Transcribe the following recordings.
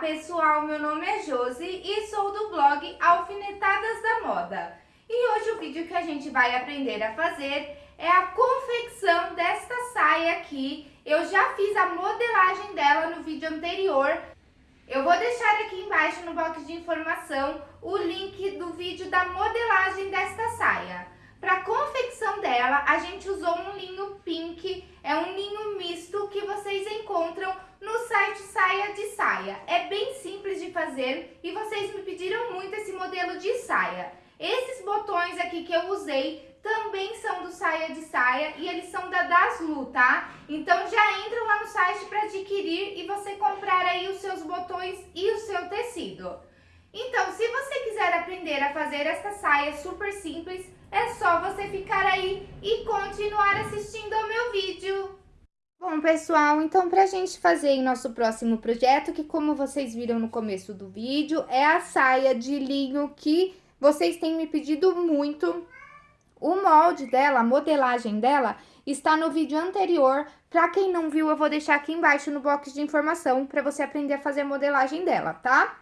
pessoal, meu nome é Josi e sou do blog Alfinetadas da Moda. E hoje o vídeo que a gente vai aprender a fazer é a confecção desta saia aqui. Eu já fiz a modelagem dela no vídeo anterior. Eu vou deixar aqui embaixo no box de informação o link do vídeo da modelagem desta saia. Para confecção dela, a gente usou um linho pink, é um linho misto que vocês encontram no site Saia de Saia. É bem simples de fazer e vocês me pediram muito esse modelo de saia. Esses botões aqui que eu usei também são do Saia de Saia e eles são da Daslu, tá? Então já entra lá no site para adquirir e você comprar aí os seus botões e o seu tecido. Então, se você quiser aprender a fazer esta saia super simples, é só você ficar aí e continuar assistindo ao meu vídeo. Bom, pessoal, então pra gente fazer em nosso próximo projeto, que como vocês viram no começo do vídeo, é a saia de linho que vocês têm me pedido muito. O molde dela, a modelagem dela, está no vídeo anterior. Pra quem não viu, eu vou deixar aqui embaixo no box de informação pra você aprender a fazer a modelagem dela, tá?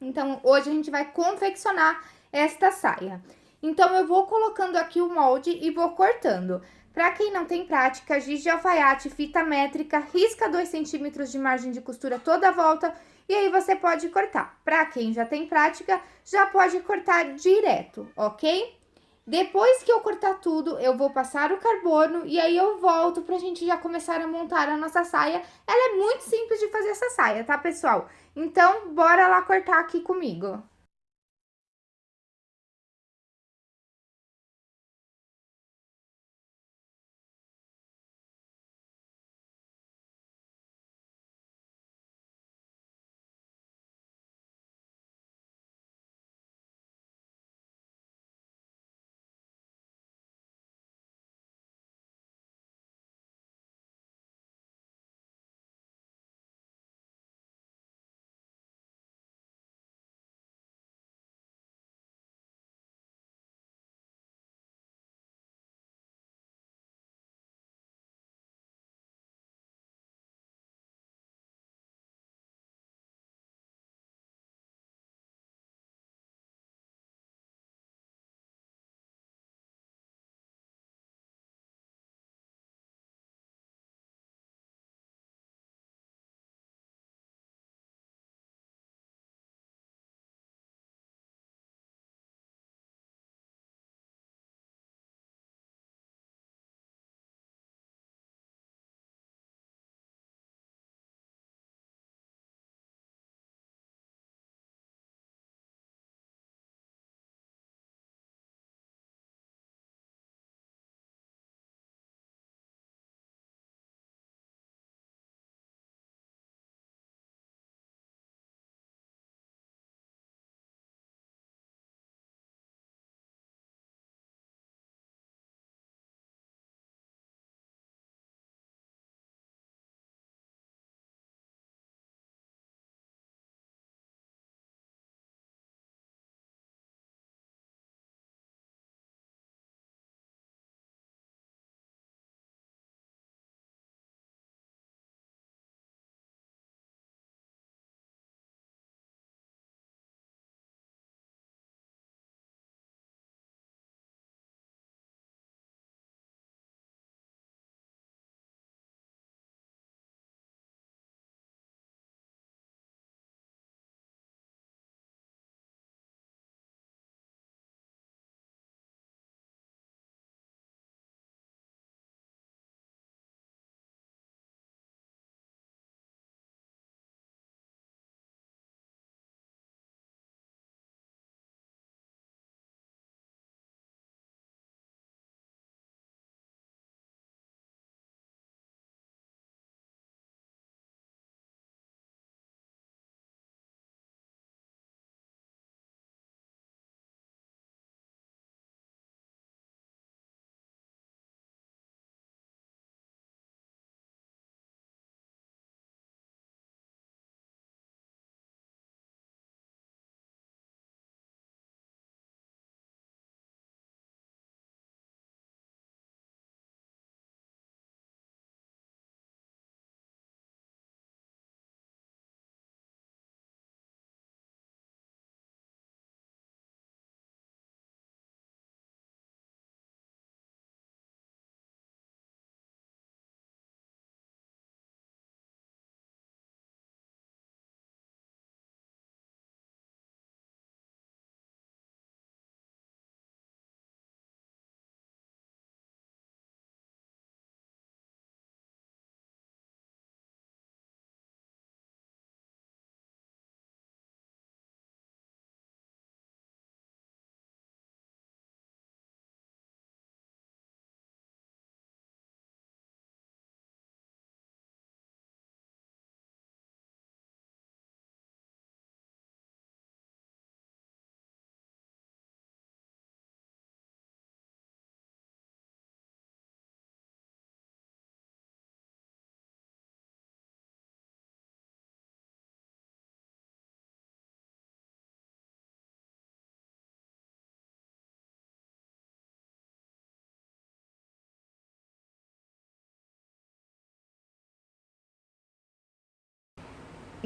Então, hoje a gente vai confeccionar esta saia. Então, eu vou colocando aqui o molde e vou cortando. Para quem não tem prática, giz de alfaiate, fita métrica, risca 2 centímetros de margem de costura toda a volta e aí você pode cortar. Para quem já tem prática, já pode cortar direto, ok? Depois que eu cortar tudo, eu vou passar o carbono e aí eu volto pra gente já começar a montar a nossa saia. Ela é muito simples de fazer essa saia, tá, pessoal? Então, bora lá cortar aqui comigo.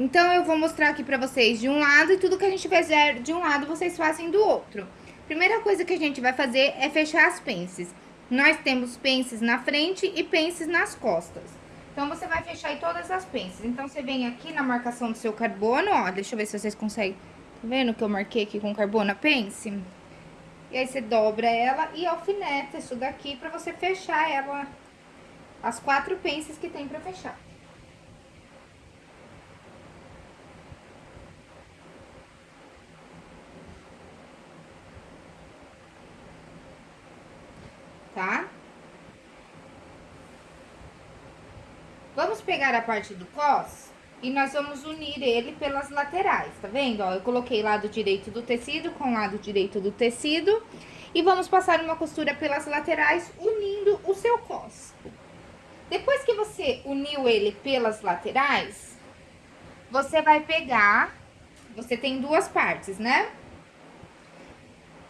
Então, eu vou mostrar aqui pra vocês de um lado e tudo que a gente fizer de um lado, vocês fazem do outro. Primeira coisa que a gente vai fazer é fechar as pences. Nós temos pences na frente e pences nas costas. Então, você vai fechar aí todas as pences. Então, você vem aqui na marcação do seu carbono, ó, deixa eu ver se vocês conseguem... Tá vendo que eu marquei aqui com carbono a pence? E aí, você dobra ela e alfineta isso daqui pra você fechar ela, as quatro pences que tem pra fechar. tá? Vamos pegar a parte do cos e nós vamos unir ele pelas laterais, tá vendo? Ó, eu coloquei lado direito do tecido com lado direito do tecido e vamos passar uma costura pelas laterais unindo o seu cos. Depois que você uniu ele pelas laterais, você vai pegar, você tem duas partes, né?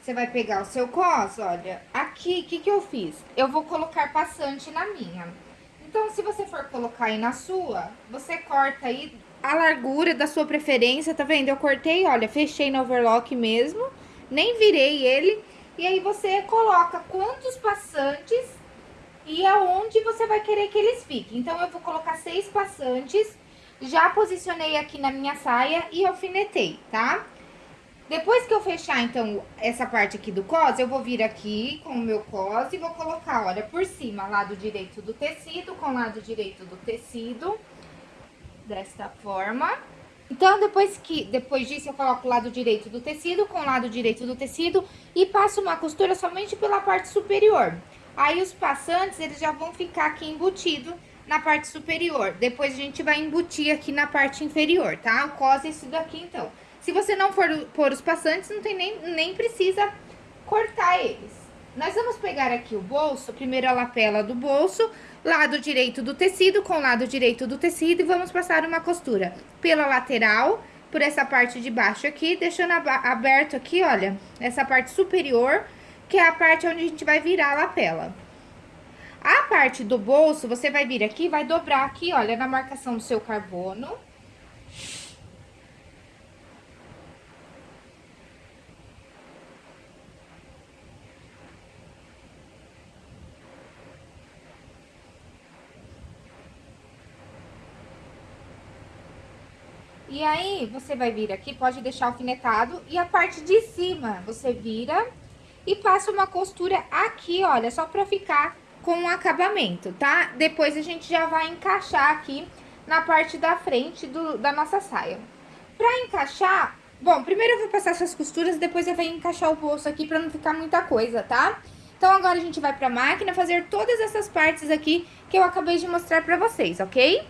Você vai pegar o seu cos, olha, aqui, o que que eu fiz? Eu vou colocar passante na minha. Então, se você for colocar aí na sua, você corta aí a largura da sua preferência, tá vendo? Eu cortei, olha, fechei no overlock mesmo, nem virei ele. E aí, você coloca quantos passantes e aonde você vai querer que eles fiquem. Então, eu vou colocar seis passantes, já posicionei aqui na minha saia e alfinetei, tá? Depois que eu fechar, então, essa parte aqui do cos, eu vou vir aqui com o meu cos e vou colocar, olha, por cima, lado direito do tecido com lado direito do tecido, desta forma. Então, depois que depois disso, eu coloco o lado direito do tecido com o lado direito do tecido e passo uma costura somente pela parte superior. Aí, os passantes, eles já vão ficar aqui embutido na parte superior. Depois, a gente vai embutir aqui na parte inferior, tá? O cos é isso daqui, então. Se você não for pôr os passantes, não tem nem, nem precisa cortar eles. Nós vamos pegar aqui o bolso, primeiro a lapela do bolso, lado direito do tecido com lado direito do tecido e vamos passar uma costura pela lateral, por essa parte de baixo aqui, deixando aberto aqui, olha, essa parte superior, que é a parte onde a gente vai virar a lapela. A parte do bolso, você vai vir aqui, vai dobrar aqui, olha, na marcação do seu carbono, E aí, você vai vir aqui, pode deixar alfinetado, e a parte de cima, você vira e passa uma costura aqui, olha, só pra ficar com um acabamento, tá? Depois a gente já vai encaixar aqui na parte da frente do, da nossa saia. Pra encaixar, bom, primeiro eu vou passar essas costuras, depois eu venho encaixar o bolso aqui pra não ficar muita coisa, tá? Então, agora a gente vai pra máquina fazer todas essas partes aqui que eu acabei de mostrar pra vocês, ok?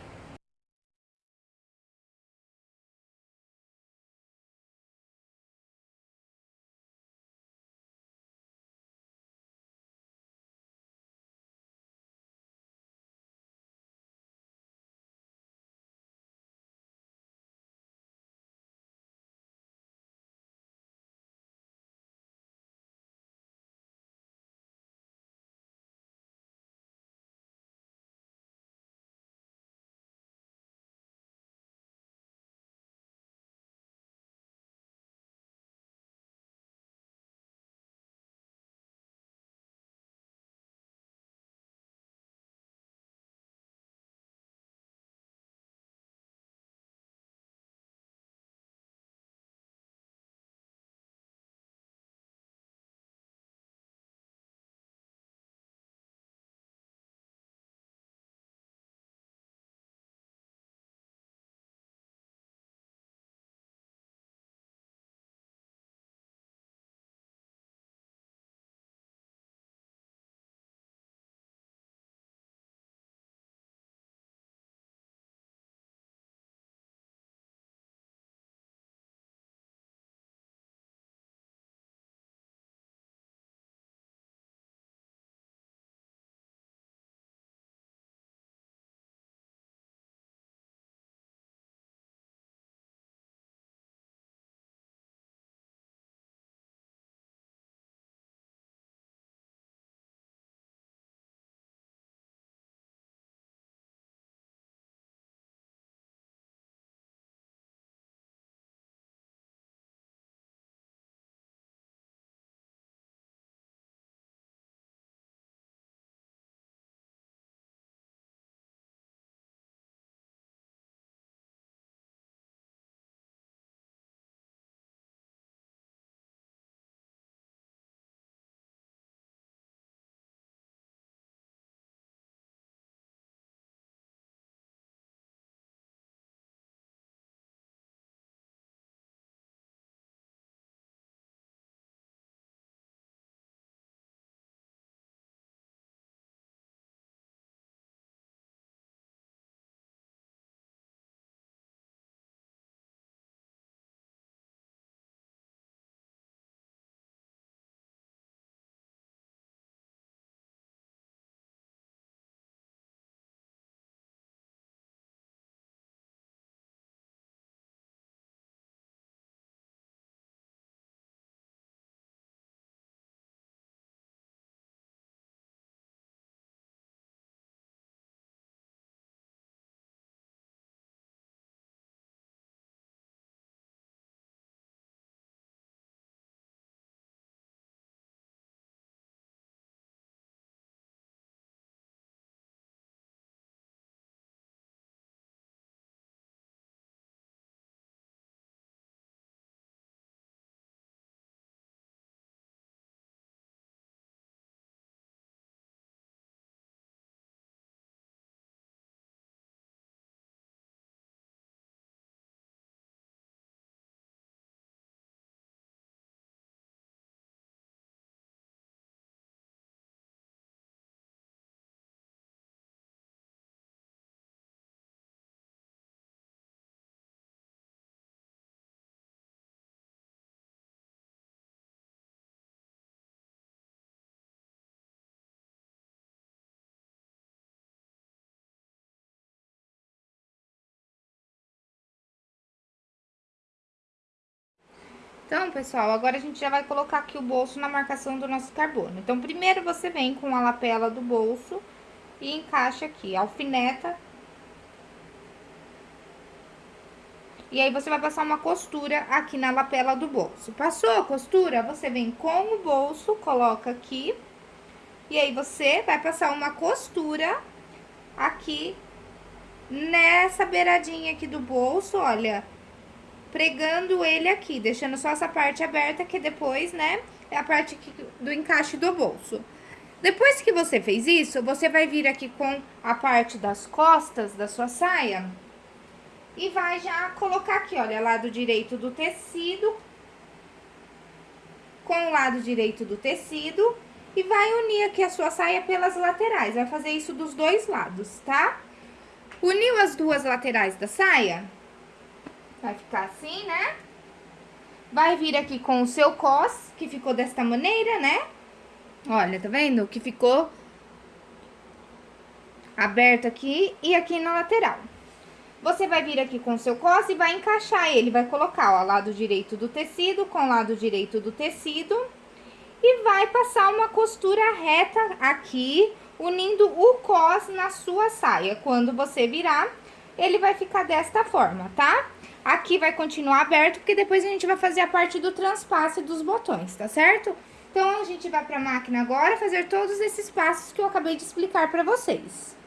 Então, pessoal, agora a gente já vai colocar aqui o bolso na marcação do nosso carbono. Então, primeiro você vem com a lapela do bolso e encaixa aqui, alfineta. E aí, você vai passar uma costura aqui na lapela do bolso. Passou a costura, você vem com o bolso, coloca aqui. E aí, você vai passar uma costura aqui nessa beiradinha aqui do bolso, olha pregando ele aqui, deixando só essa parte aberta, que depois, né, é a parte do encaixe do bolso. Depois que você fez isso, você vai vir aqui com a parte das costas da sua saia e vai já colocar aqui, olha, lado direito do tecido com o lado direito do tecido e vai unir aqui a sua saia pelas laterais. Vai fazer isso dos dois lados, tá? Uniu as duas laterais da saia, Vai ficar assim, né? Vai vir aqui com o seu cos, que ficou desta maneira, né? Olha, tá vendo? Que ficou aberto aqui e aqui na lateral. Você vai vir aqui com o seu cos e vai encaixar ele, vai colocar, ó, lado direito do tecido com lado direito do tecido. E vai passar uma costura reta aqui, unindo o cos na sua saia. Quando você virar, ele vai ficar desta forma, tá? Aqui vai continuar aberto, porque depois a gente vai fazer a parte do transpasse dos botões, tá certo? Então, a gente vai pra máquina agora fazer todos esses passos que eu acabei de explicar pra vocês.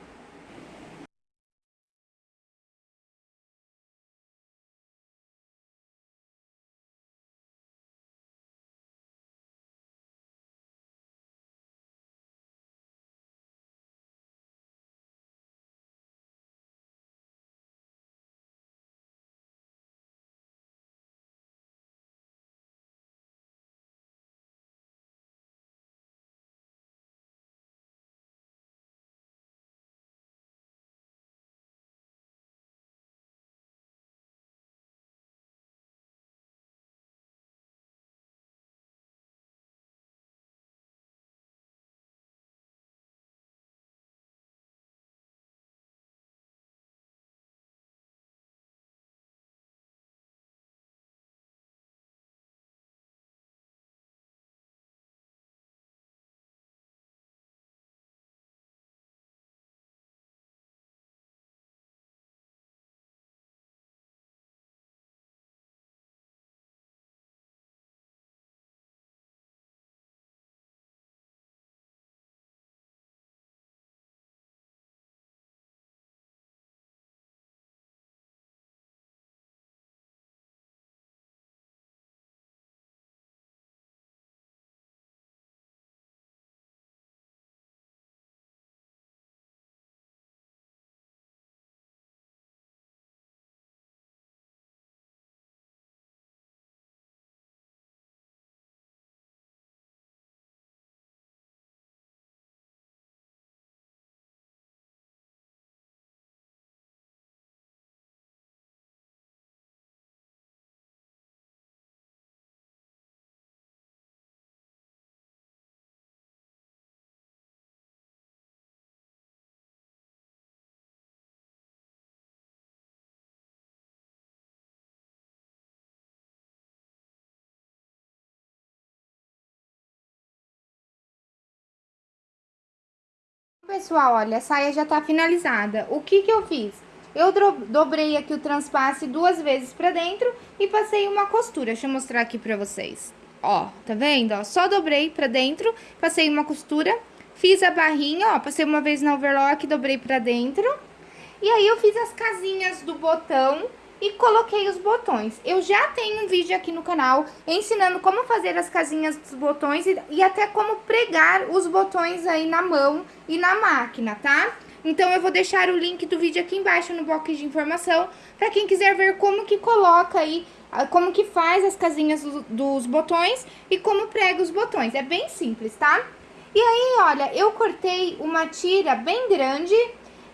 Pessoal, olha, a saia já tá finalizada. O que que eu fiz? Eu dobrei aqui o transpasse duas vezes pra dentro e passei uma costura. Deixa eu mostrar aqui pra vocês. Ó, tá vendo? Ó, só dobrei pra dentro, passei uma costura, fiz a barrinha, ó, passei uma vez na overlock, dobrei pra dentro. E aí, eu fiz as casinhas do botão e coloquei os botões. Eu já tenho um vídeo aqui no canal ensinando como fazer as casinhas dos botões e, e até como pregar os botões aí na mão e na máquina, tá? Então, eu vou deixar o link do vídeo aqui embaixo no box de informação para quem quiser ver como que coloca aí, como que faz as casinhas do, dos botões e como prega os botões. É bem simples, tá? E aí, olha, eu cortei uma tira bem grande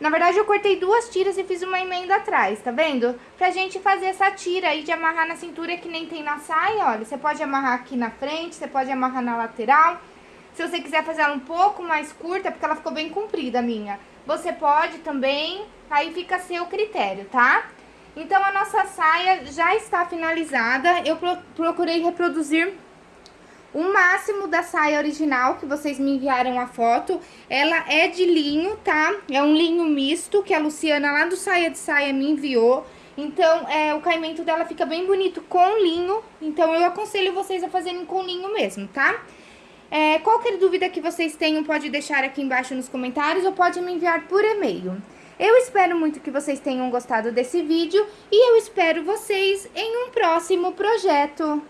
na verdade, eu cortei duas tiras e fiz uma emenda atrás, tá vendo? Pra gente fazer essa tira aí de amarrar na cintura que nem tem na saia, olha. Você pode amarrar aqui na frente, você pode amarrar na lateral. Se você quiser fazer ela um pouco mais curta, porque ela ficou bem comprida a minha, você pode também, aí fica a seu critério, tá? Então, a nossa saia já está finalizada. Eu procurei reproduzir o máximo da saia original que vocês me enviaram a foto. Ela é de linho, tá? É um linho misto que a Luciana lá do Saia de Saia me enviou. Então, é, o caimento dela fica bem bonito com linho. Então, eu aconselho vocês a fazerem com linho mesmo, tá? É, qualquer dúvida que vocês tenham, pode deixar aqui embaixo nos comentários ou pode me enviar por e-mail. Eu espero muito que vocês tenham gostado desse vídeo e eu espero vocês em um próximo projeto.